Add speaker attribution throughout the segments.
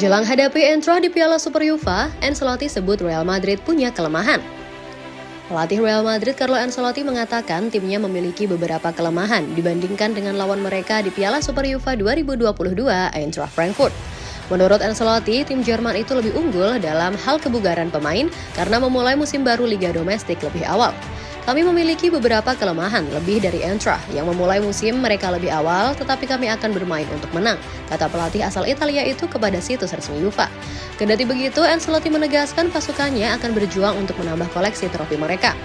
Speaker 1: Jelang hadapi Entra di Piala Super Yuva, Ancelotti sebut Real Madrid punya kelemahan. Pelatih Real Madrid Carlo Ancelotti mengatakan timnya memiliki beberapa kelemahan dibandingkan dengan lawan mereka di Piala Super Yuva 2022 Eintracht Frankfurt. Menurut Ancelotti, tim Jerman itu lebih unggul dalam hal kebugaran pemain karena memulai musim baru Liga Domestik lebih awal. Kami memiliki beberapa kelemahan lebih dari Entra yang memulai musim mereka lebih awal, tetapi kami akan bermain untuk menang, kata pelatih asal Italia itu kepada situs resmi UEFA. Kendati begitu, Ancelotti menegaskan pasukannya akan berjuang untuk menambah koleksi trofi mereka.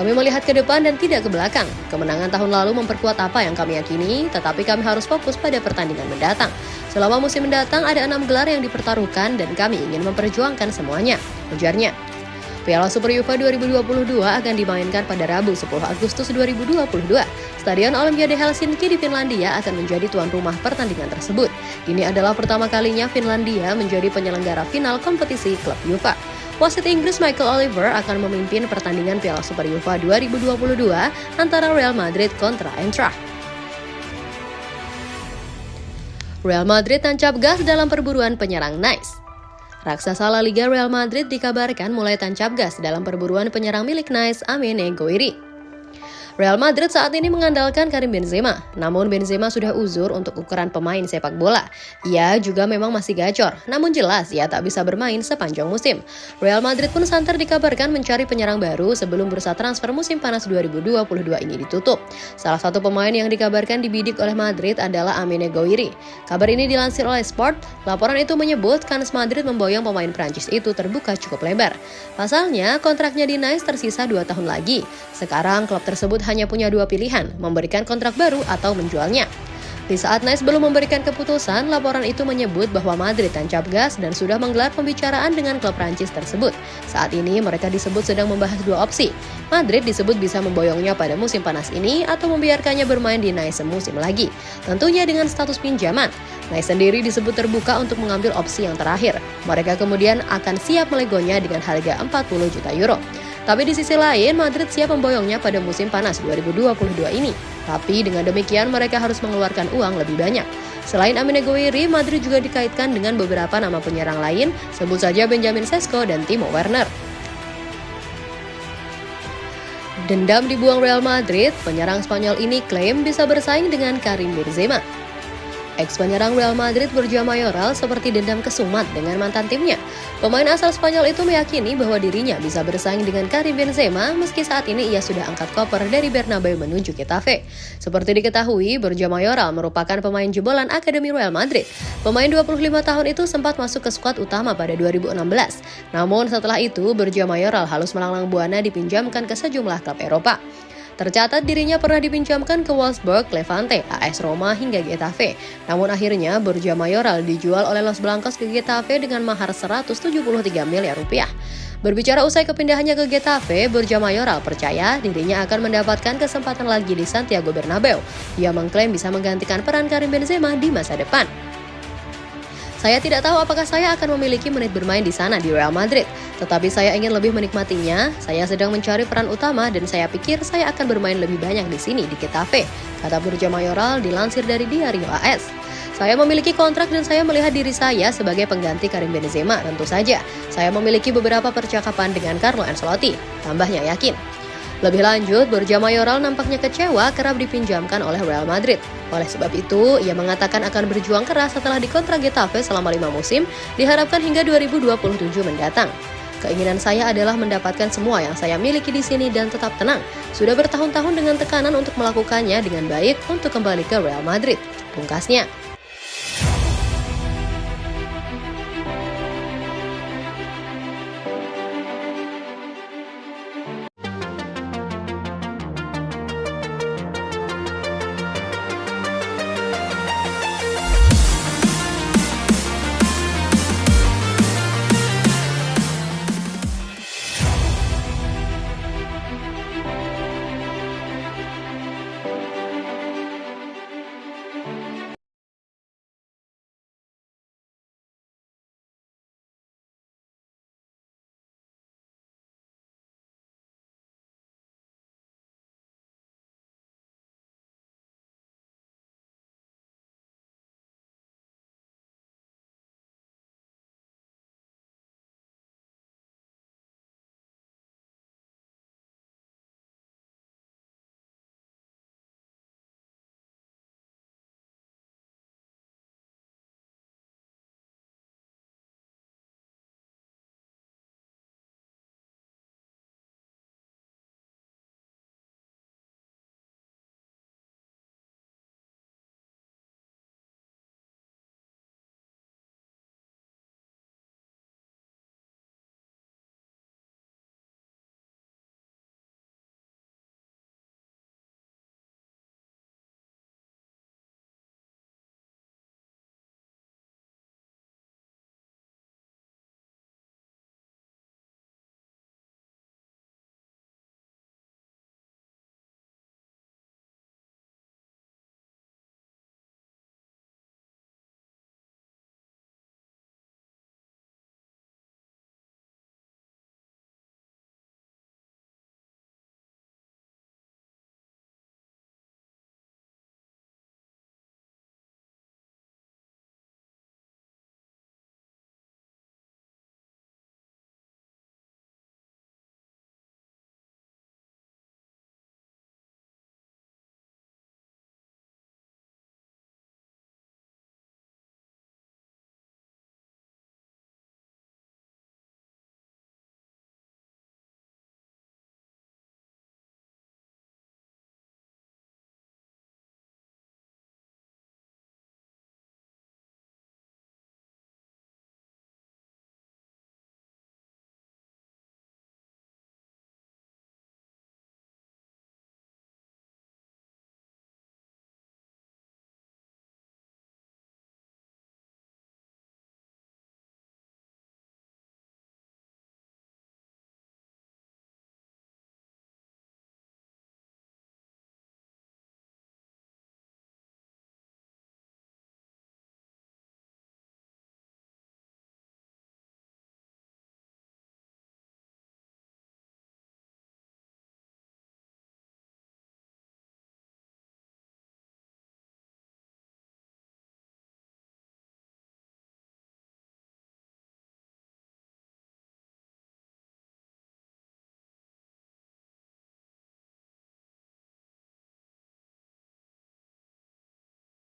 Speaker 1: Kami melihat ke depan dan tidak ke belakang. Kemenangan tahun lalu memperkuat apa yang kami yakini, tetapi kami harus fokus pada pertandingan mendatang. Selama musim mendatang ada enam gelar yang dipertaruhkan dan kami ingin memperjuangkan semuanya, ujarnya. Piala Super Yuva 2022 akan dimainkan pada Rabu 10 Agustus 2022. Stadion Olimpiade Helsinki di Finlandia akan menjadi tuan rumah pertandingan tersebut. Ini adalah pertama kalinya Finlandia menjadi penyelenggara final kompetisi klub Yuva. Wasit Inggris Michael Oliver akan memimpin pertandingan Piala Super Yuva 2022 antara Real Madrid kontra Eintracht. Real Madrid tancap gas dalam perburuan penyerang Nice. Raksasa La Liga Real Madrid dikabarkan mulai tancap gas dalam perburuan penyerang milik Nice Amene Goiri. Real Madrid saat ini mengandalkan Karim Benzema, namun Benzema sudah uzur untuk ukuran pemain sepak bola. Ia juga memang masih gacor, namun jelas ia tak bisa bermain sepanjang musim. Real Madrid pun santer dikabarkan mencari penyerang baru sebelum bursa transfer musim panas 2022 ini ditutup. Salah satu pemain yang dikabarkan dibidik oleh Madrid adalah Amine Gouiri. Kabar ini dilansir oleh Sport, laporan itu menyebut Kans Madrid memboyong pemain Prancis itu terbuka cukup lebar. Pasalnya, kontraknya di Nice tersisa 2 tahun lagi. Sekarang klub tersebut hanya punya dua pilihan, memberikan kontrak baru atau menjualnya. Di saat Nice belum memberikan keputusan, laporan itu menyebut bahwa Madrid tancap gas dan sudah menggelar pembicaraan dengan klub Prancis tersebut. Saat ini mereka disebut sedang membahas dua opsi. Madrid disebut bisa memboyongnya pada musim panas ini atau membiarkannya bermain di Nice semusim lagi. Tentunya dengan status pinjaman. Nice sendiri disebut terbuka untuk mengambil opsi yang terakhir. Mereka kemudian akan siap melegonya dengan harga 40 juta euro. Tapi di sisi lain, Madrid siap memboyongnya pada musim panas 2022 ini. Tapi dengan demikian mereka harus mengeluarkan uang lebih banyak. Selain Amine Gouiri, Madrid juga dikaitkan dengan beberapa nama penyerang lain, sebut saja Benjamin Sesko dan Timo Werner. Dendam dibuang Real Madrid, penyerang Spanyol ini klaim bisa bersaing dengan Karim Benzema. Ex penyerang Real Madrid Borja Mayoral seperti dendam kesumat dengan mantan timnya. Pemain asal Spanyol itu meyakini bahwa dirinya bisa bersaing dengan Karim Benzema meski saat ini ia sudah angkat koper dari Bernabeu menuju Getafe. Seperti diketahui, Borja Mayoral merupakan pemain jebolan Akademi Real Madrid. Pemain 25 tahun itu sempat masuk ke skuad utama pada 2016. Namun setelah itu, Borja Mayoral halus melanglang buana dipinjamkan ke sejumlah klub Eropa. Tercatat dirinya pernah dipinjamkan ke Wolfsburg, Levante, AS Roma hingga Getafe. Namun akhirnya Borja Mayoral dijual oleh Los Blancos ke Getafe dengan mahar 173 miliar rupiah. Berbicara usai kepindahannya ke Getafe, Borja Mayoral percaya dirinya akan mendapatkan kesempatan lagi di Santiago Bernabeu. Ia mengklaim bisa menggantikan peran Karim Benzema di masa depan. Saya tidak tahu apakah saya akan memiliki menit bermain di sana di Real Madrid, tetapi saya ingin lebih menikmatinya. Saya sedang mencari peran utama dan saya pikir saya akan bermain lebih banyak di sini di Getafe, kata Burja Mayoral dilansir dari Diario AS. Saya memiliki kontrak dan saya melihat diri saya sebagai pengganti Karim Benzema tentu saja. Saya memiliki beberapa percakapan dengan Carlo Ancelotti, tambahnya yakin. Lebih lanjut, Borja Mayoral nampaknya kecewa kerap dipinjamkan oleh Real Madrid. Oleh sebab itu, ia mengatakan akan berjuang keras setelah dikontrak Getafe selama lima musim, diharapkan hingga 2027 mendatang. Keinginan saya adalah mendapatkan semua yang saya miliki di sini dan tetap tenang. Sudah bertahun-tahun dengan tekanan untuk melakukannya dengan baik untuk kembali ke Real Madrid. Pungkasnya.